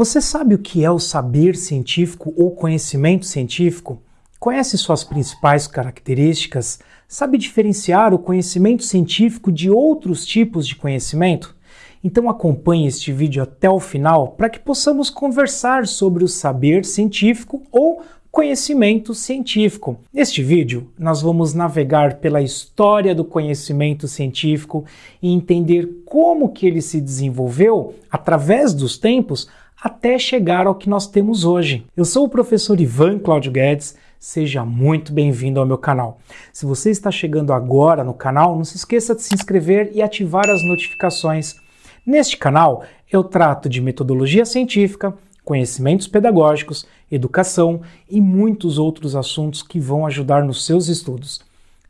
Você sabe o que é o saber científico ou conhecimento científico? Conhece suas principais características? Sabe diferenciar o conhecimento científico de outros tipos de conhecimento? Então acompanhe este vídeo até o final para que possamos conversar sobre o saber científico ou conhecimento científico. Neste vídeo, nós vamos navegar pela história do conhecimento científico e entender como que ele se desenvolveu através dos tempos até chegar ao que nós temos hoje. Eu sou o professor Ivan Cláudio Guedes, seja muito bem-vindo ao meu canal. Se você está chegando agora no canal, não se esqueça de se inscrever e ativar as notificações. Neste canal, eu trato de metodologia científica, conhecimentos pedagógicos, educação e muitos outros assuntos que vão ajudar nos seus estudos.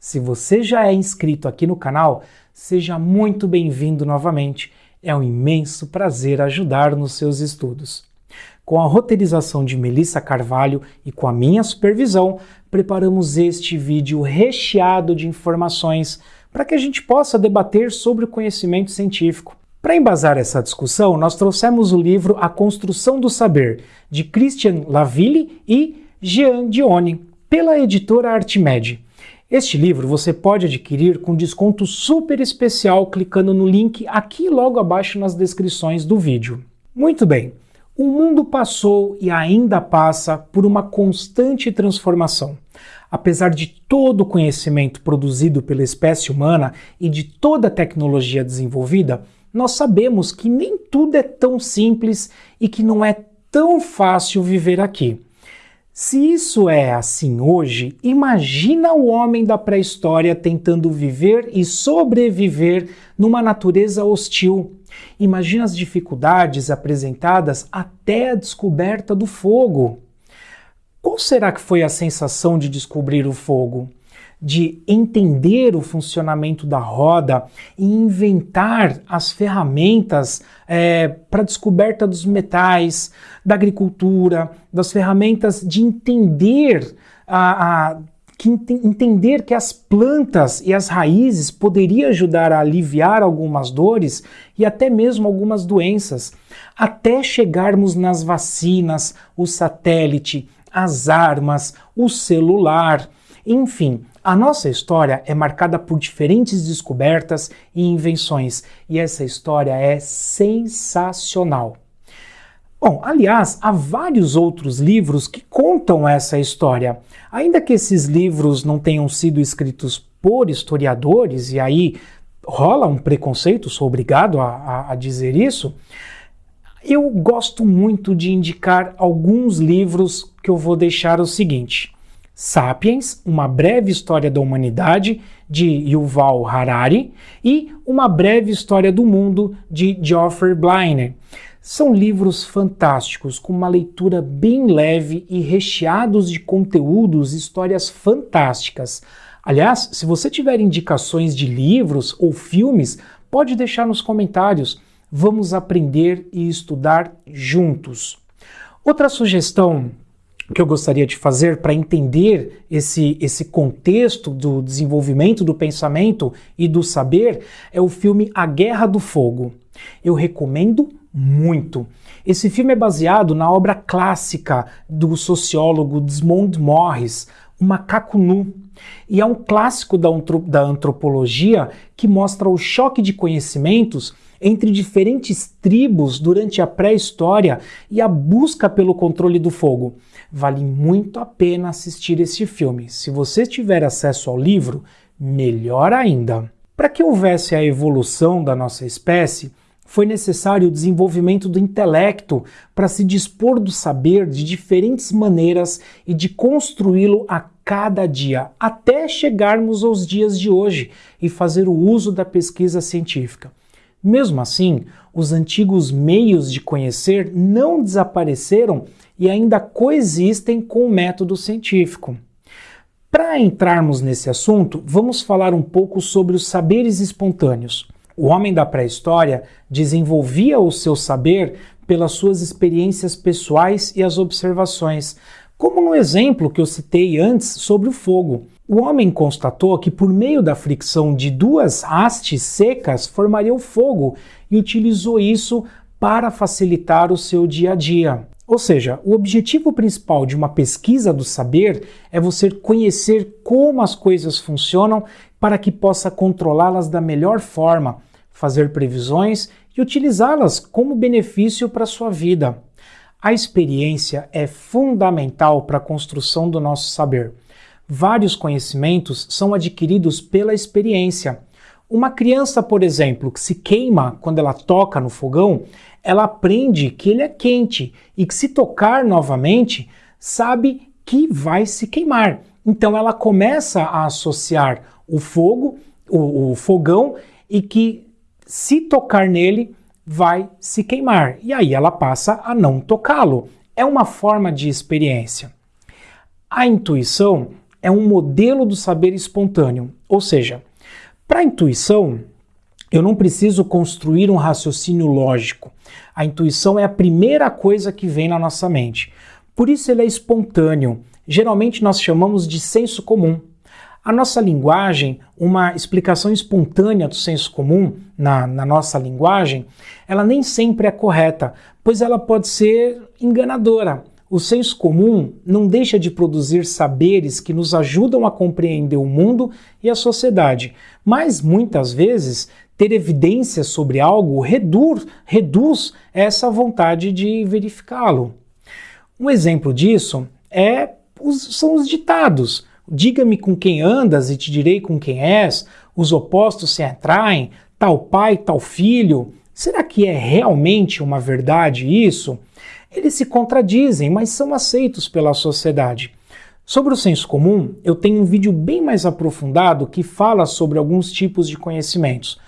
Se você já é inscrito aqui no canal, seja muito bem-vindo novamente é um imenso prazer ajudar nos seus estudos. Com a roteirização de Melissa Carvalho e com a minha supervisão, preparamos este vídeo recheado de informações para que a gente possa debater sobre o conhecimento científico. Para embasar essa discussão, nós trouxemos o livro A Construção do Saber, de Christian Laville e Jean Dione, pela editora Artimed. Este livro você pode adquirir com desconto super especial clicando no link aqui logo abaixo nas descrições do vídeo. Muito bem, o mundo passou e ainda passa por uma constante transformação. Apesar de todo o conhecimento produzido pela espécie humana e de toda a tecnologia desenvolvida, nós sabemos que nem tudo é tão simples e que não é tão fácil viver aqui. Se isso é assim hoje, imagina o homem da pré-história tentando viver e sobreviver numa natureza hostil. Imagina as dificuldades apresentadas até a descoberta do fogo. Qual será que foi a sensação de descobrir o fogo? De entender o funcionamento da roda e inventar as ferramentas é, para descoberta dos metais, da agricultura, das ferramentas de entender a, a que entender que as plantas e as raízes poderiam ajudar a aliviar algumas dores e até mesmo algumas doenças, até chegarmos nas vacinas, o satélite, as armas, o celular, enfim, a nossa história é marcada por diferentes descobertas e invenções, e essa história é sensacional. Bom, aliás, há vários outros livros que contam essa história. Ainda que esses livros não tenham sido escritos por historiadores, e aí rola um preconceito, sou obrigado a, a, a dizer isso, eu gosto muito de indicar alguns livros que eu vou deixar o seguinte. Sapiens, Uma Breve História da Humanidade, de Yuval Harari, e Uma Breve História do Mundo, de Geoffrey Bliner. São livros fantásticos, com uma leitura bem leve e recheados de conteúdos e histórias fantásticas. Aliás, se você tiver indicações de livros ou filmes, pode deixar nos comentários. Vamos aprender e estudar juntos. Outra sugestão que eu gostaria de fazer para entender esse, esse contexto do desenvolvimento do pensamento e do saber é o filme A Guerra do Fogo. Eu recomendo muito. Esse filme é baseado na obra clássica do sociólogo Desmond Morris, O Macaco Nu, e é um clássico da, da antropologia que mostra o choque de conhecimentos entre diferentes tribos durante a pré-história e a busca pelo controle do fogo. Vale muito a pena assistir esse filme. Se você tiver acesso ao livro, melhor ainda. Para que houvesse a evolução da nossa espécie, foi necessário o desenvolvimento do intelecto para se dispor do saber de diferentes maneiras e de construí-lo a cada dia, até chegarmos aos dias de hoje e fazer o uso da pesquisa científica. Mesmo assim, os antigos meios de conhecer não desapareceram e ainda coexistem com o método científico. Para entrarmos nesse assunto, vamos falar um pouco sobre os saberes espontâneos. O homem da pré-história desenvolvia o seu saber pelas suas experiências pessoais e as observações, como no exemplo que eu citei antes sobre o fogo. O homem constatou que por meio da fricção de duas hastes secas formaria o fogo e utilizou isso para facilitar o seu dia a dia. Ou seja, o objetivo principal de uma pesquisa do saber é você conhecer como as coisas funcionam para que possa controlá-las da melhor forma, fazer previsões e utilizá-las como benefício para a sua vida. A experiência é fundamental para a construção do nosso saber. Vários conhecimentos são adquiridos pela experiência. Uma criança, por exemplo, que se queima quando ela toca no fogão, ela aprende que ele é quente e que se tocar novamente, sabe que vai se queimar. Então ela começa a associar o fogo, o, o fogão, e que se tocar nele vai se queimar. E aí ela passa a não tocá-lo. É uma forma de experiência. A intuição é um modelo do saber espontâneo, ou seja, para a intuição, eu não preciso construir um raciocínio lógico. A intuição é a primeira coisa que vem na nossa mente. Por isso ele é espontâneo. Geralmente nós chamamos de senso comum. A nossa linguagem, uma explicação espontânea do senso comum na, na nossa linguagem, ela nem sempre é correta, pois ela pode ser enganadora. O senso comum não deixa de produzir saberes que nos ajudam a compreender o mundo e a sociedade, mas muitas vezes ter evidências sobre algo reduz, reduz essa vontade de verificá-lo. Um exemplo disso é são os ditados. Diga-me com quem andas e te direi com quem és, os opostos se atraem, tal pai, tal filho. Será que é realmente uma verdade isso? Eles se contradizem, mas são aceitos pela sociedade. Sobre o senso comum, eu tenho um vídeo bem mais aprofundado que fala sobre alguns tipos de conhecimentos.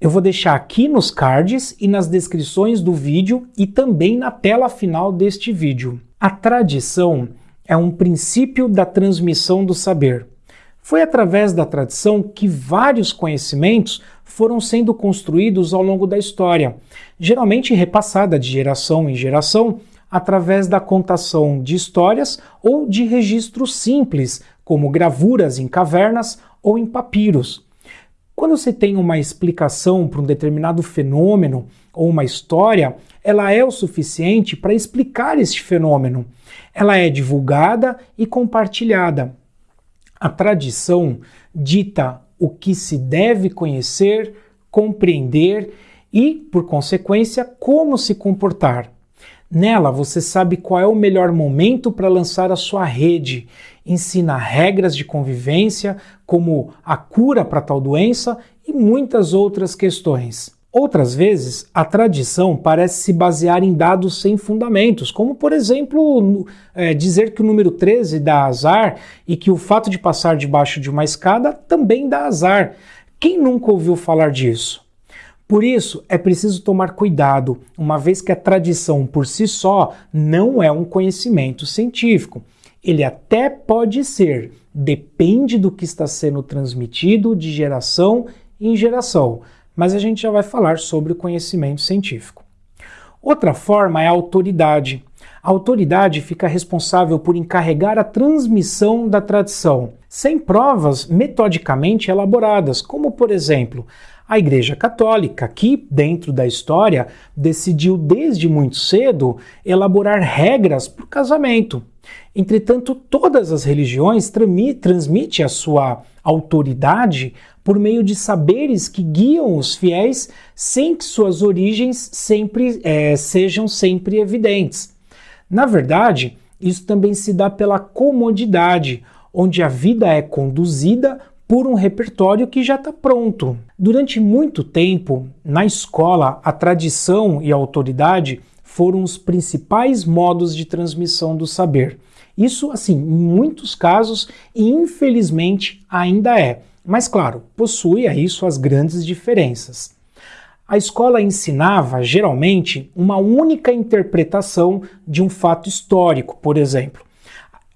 Eu vou deixar aqui nos cards e nas descrições do vídeo e também na tela final deste vídeo. A tradição é um princípio da transmissão do saber. Foi através da tradição que vários conhecimentos foram sendo construídos ao longo da história, geralmente repassada de geração em geração através da contação de histórias ou de registros simples, como gravuras em cavernas ou em papiros. Quando você tem uma explicação para um determinado fenômeno ou uma história, ela é o suficiente para explicar este fenômeno. Ela é divulgada e compartilhada. A tradição dita o que se deve conhecer, compreender e, por consequência, como se comportar. Nela você sabe qual é o melhor momento para lançar a sua rede, ensina regras de convivência, como a cura para tal doença e muitas outras questões. Outras vezes, a tradição parece se basear em dados sem fundamentos, como, por exemplo, é, dizer que o número 13 dá azar e que o fato de passar debaixo de uma escada também dá azar. Quem nunca ouviu falar disso? Por isso, é preciso tomar cuidado, uma vez que a tradição por si só não é um conhecimento científico. Ele até pode ser, depende do que está sendo transmitido de geração em geração mas a gente já vai falar sobre o conhecimento científico. Outra forma é a autoridade. A autoridade fica responsável por encarregar a transmissão da tradição, sem provas metodicamente elaboradas, como, por exemplo, a Igreja Católica, que, dentro da história, decidiu desde muito cedo elaborar regras para o casamento. Entretanto, todas as religiões transmitem a sua autoridade por meio de saberes que guiam os fiéis sem que suas origens sempre é, sejam sempre evidentes. Na verdade, isso também se dá pela comodidade, onde a vida é conduzida por um repertório que já está pronto. Durante muito tempo, na escola, a tradição e a autoridade foram os principais modos de transmissão do saber. Isso, assim, em muitos casos, e infelizmente ainda é. Mas, claro, possui aí suas grandes diferenças. A escola ensinava, geralmente, uma única interpretação de um fato histórico, por exemplo.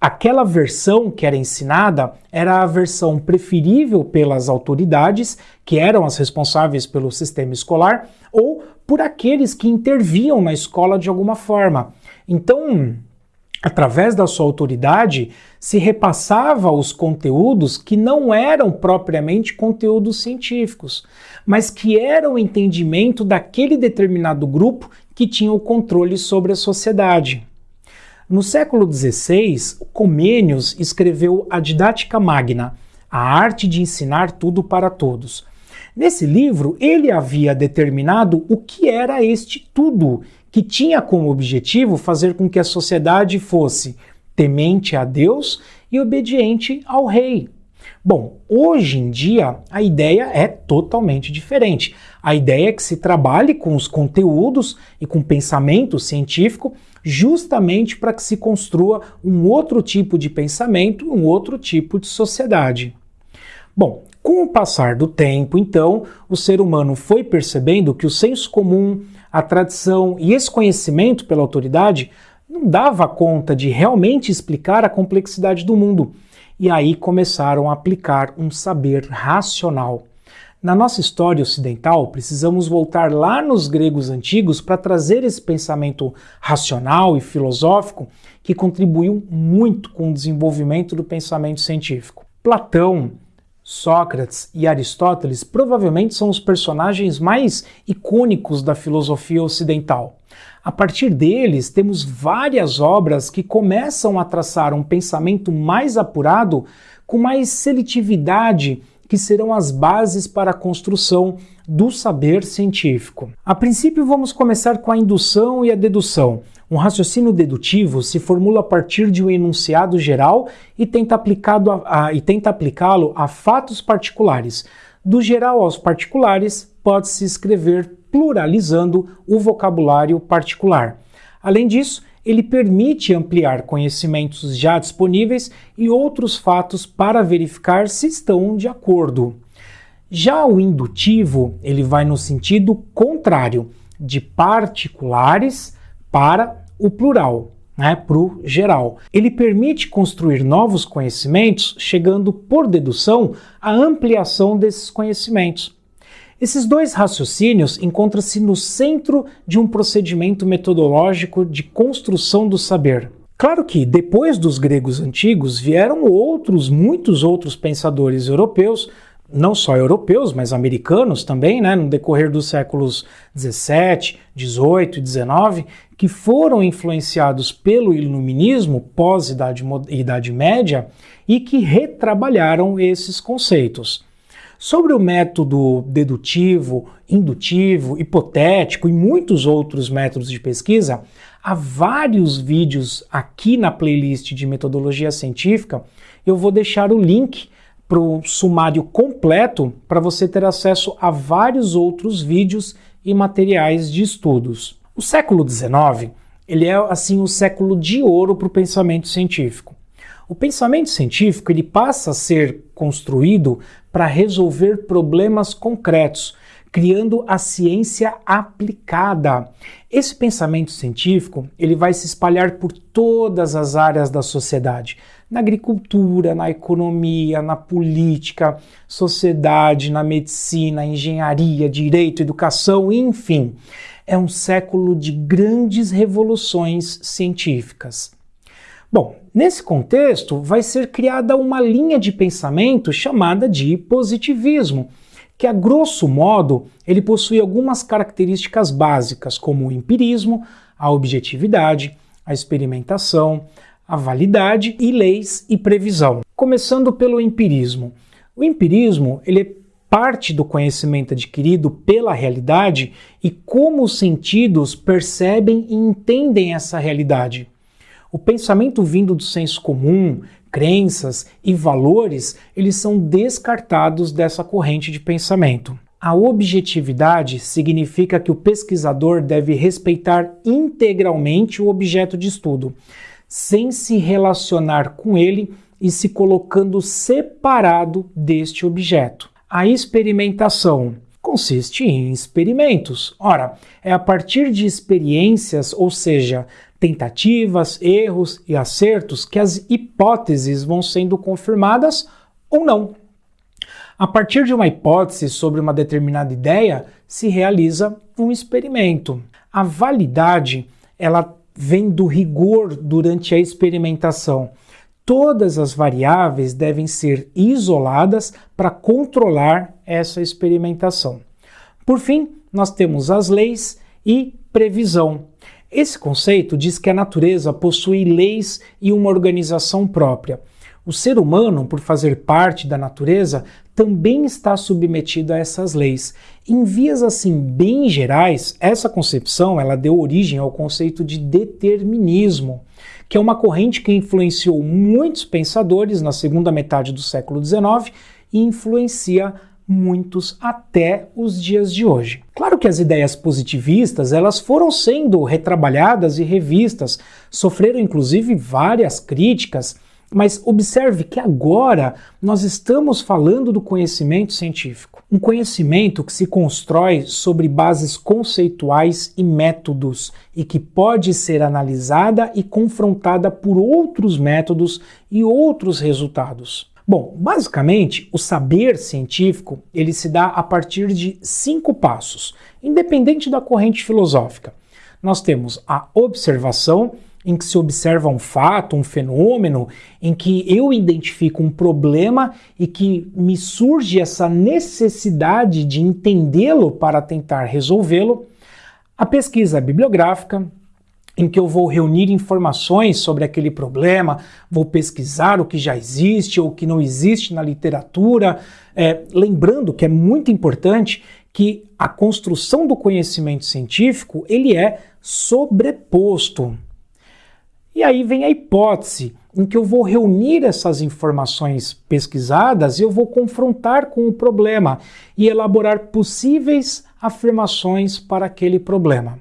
Aquela versão que era ensinada era a versão preferível pelas autoridades, que eram as responsáveis pelo sistema escolar, ou por aqueles que interviam na escola de alguma forma. Então, através da sua autoridade, se repassava os conteúdos que não eram propriamente conteúdos científicos, mas que eram o entendimento daquele determinado grupo que tinha o controle sobre a sociedade. No século XVI, Comênios escreveu a Didática Magna, a arte de ensinar tudo para todos. Nesse livro, ele havia determinado o que era este tudo, que tinha como objetivo fazer com que a sociedade fosse temente a Deus e obediente ao rei. Bom, hoje em dia a ideia é totalmente diferente. A ideia é que se trabalhe com os conteúdos e com pensamento científico justamente para que se construa um outro tipo de pensamento, um outro tipo de sociedade. Bom, com o passar do tempo, então, o ser humano foi percebendo que o senso comum, a tradição e esse conhecimento pela autoridade não dava conta de realmente explicar a complexidade do mundo. E aí começaram a aplicar um saber racional. Na nossa história ocidental, precisamos voltar lá nos gregos antigos para trazer esse pensamento racional e filosófico que contribuiu muito com o desenvolvimento do pensamento científico. Platão, Sócrates e Aristóteles provavelmente são os personagens mais icônicos da filosofia ocidental. A partir deles, temos várias obras que começam a traçar um pensamento mais apurado, com mais seletividade, que serão as bases para a construção do saber científico. A princípio, vamos começar com a indução e a dedução. Um raciocínio dedutivo se formula a partir de um enunciado geral e tenta aplicá-lo a, a fatos particulares. Do geral aos particulares, pode-se escrever pluralizando o vocabulário particular. Além disso, ele permite ampliar conhecimentos já disponíveis e outros fatos para verificar se estão de acordo. Já o indutivo, ele vai no sentido contrário, de particulares para o plural, né, para o geral. Ele permite construir novos conhecimentos, chegando por dedução à ampliação desses conhecimentos. Esses dois raciocínios encontram-se no centro de um procedimento metodológico de construção do saber. Claro que, depois dos gregos antigos, vieram outros, muitos outros pensadores europeus, não só europeus, mas americanos também, né, no decorrer dos séculos 17, 18 e 19, que foram influenciados pelo iluminismo pós-Idade Idade Média e que retrabalharam esses conceitos. Sobre o método dedutivo, indutivo, hipotético e muitos outros métodos de pesquisa, há vários vídeos aqui na playlist de metodologia científica. Eu vou deixar o link para o sumário completo para você ter acesso a vários outros vídeos e materiais de estudos. O século XIX ele é assim o século de ouro para o pensamento científico. O pensamento científico ele passa a ser construído para resolver problemas concretos, criando a ciência aplicada. Esse pensamento científico ele vai se espalhar por todas as áreas da sociedade, na agricultura, na economia, na política, sociedade, na medicina, engenharia, direito, educação, enfim. É um século de grandes revoluções científicas. Bom, nesse contexto vai ser criada uma linha de pensamento chamada de positivismo, que a grosso modo ele possui algumas características básicas, como o empirismo, a objetividade, a experimentação, a validade e leis e previsão. Começando pelo empirismo. O empirismo ele é parte do conhecimento adquirido pela realidade e como os sentidos percebem e entendem essa realidade. O pensamento vindo do senso comum, crenças e valores, eles são descartados dessa corrente de pensamento. A objetividade significa que o pesquisador deve respeitar integralmente o objeto de estudo, sem se relacionar com ele e se colocando separado deste objeto. A experimentação consiste em experimentos. Ora, é a partir de experiências, ou seja, tentativas, erros e acertos que as hipóteses vão sendo confirmadas ou não. A partir de uma hipótese sobre uma determinada ideia, se realiza um experimento. A validade, ela vem do rigor durante a experimentação. Todas as variáveis devem ser isoladas para controlar essa experimentação. Por fim, nós temos as leis e previsão. Esse conceito diz que a natureza possui leis e uma organização própria. O ser humano, por fazer parte da natureza, também está submetido a essas leis. Em vias assim bem gerais, essa concepção ela deu origem ao conceito de determinismo, que é uma corrente que influenciou muitos pensadores na segunda metade do século XIX e influencia muitos até os dias de hoje. Claro que as ideias positivistas, elas foram sendo retrabalhadas e revistas, sofreram inclusive várias críticas mas observe que agora nós estamos falando do conhecimento científico. Um conhecimento que se constrói sobre bases conceituais e métodos e que pode ser analisada e confrontada por outros métodos e outros resultados. Bom, basicamente, o saber científico ele se dá a partir de cinco passos, independente da corrente filosófica. Nós temos a observação, em que se observa um fato, um fenômeno, em que eu identifico um problema e que me surge essa necessidade de entendê-lo para tentar resolvê-lo. A pesquisa bibliográfica, em que eu vou reunir informações sobre aquele problema, vou pesquisar o que já existe ou o que não existe na literatura, é, lembrando que é muito importante que a construção do conhecimento científico ele é sobreposto. E aí vem a hipótese, em que eu vou reunir essas informações pesquisadas e eu vou confrontar com o problema e elaborar possíveis afirmações para aquele problema.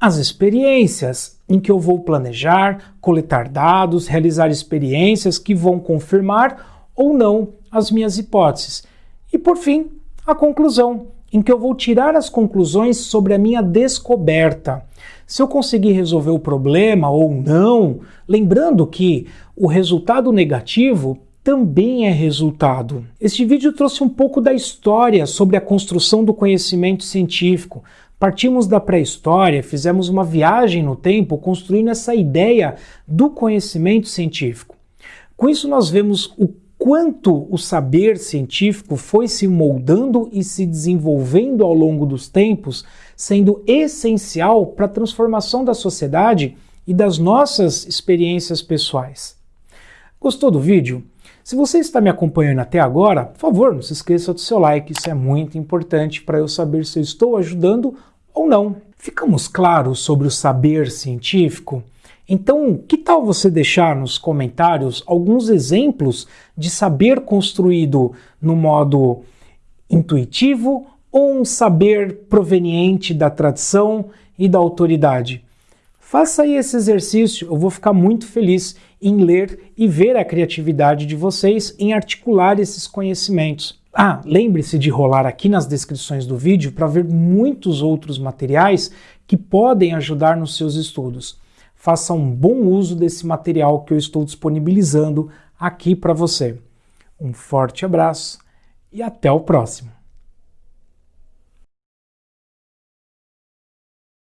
As experiências, em que eu vou planejar, coletar dados, realizar experiências que vão confirmar ou não as minhas hipóteses. E por fim, a conclusão, em que eu vou tirar as conclusões sobre a minha descoberta se eu conseguir resolver o problema ou não, lembrando que o resultado negativo também é resultado. Este vídeo trouxe um pouco da história sobre a construção do conhecimento científico. Partimos da pré-história, fizemos uma viagem no tempo construindo essa ideia do conhecimento científico. Com isso, nós vemos o quanto o saber científico foi se moldando e se desenvolvendo ao longo dos tempos, sendo essencial para a transformação da sociedade e das nossas experiências pessoais. Gostou do vídeo? Se você está me acompanhando até agora, por favor, não se esqueça do seu like, isso é muito importante para eu saber se eu estou ajudando ou não. Ficamos claros sobre o saber científico? Então, que tal você deixar nos comentários alguns exemplos de saber construído no modo intuitivo ou um saber proveniente da tradição e da autoridade? Faça aí esse exercício, eu vou ficar muito feliz em ler e ver a criatividade de vocês em articular esses conhecimentos. Ah, lembre-se de rolar aqui nas descrições do vídeo para ver muitos outros materiais que podem ajudar nos seus estudos faça um bom uso desse material que eu estou disponibilizando aqui para você. Um forte abraço e até o próximo!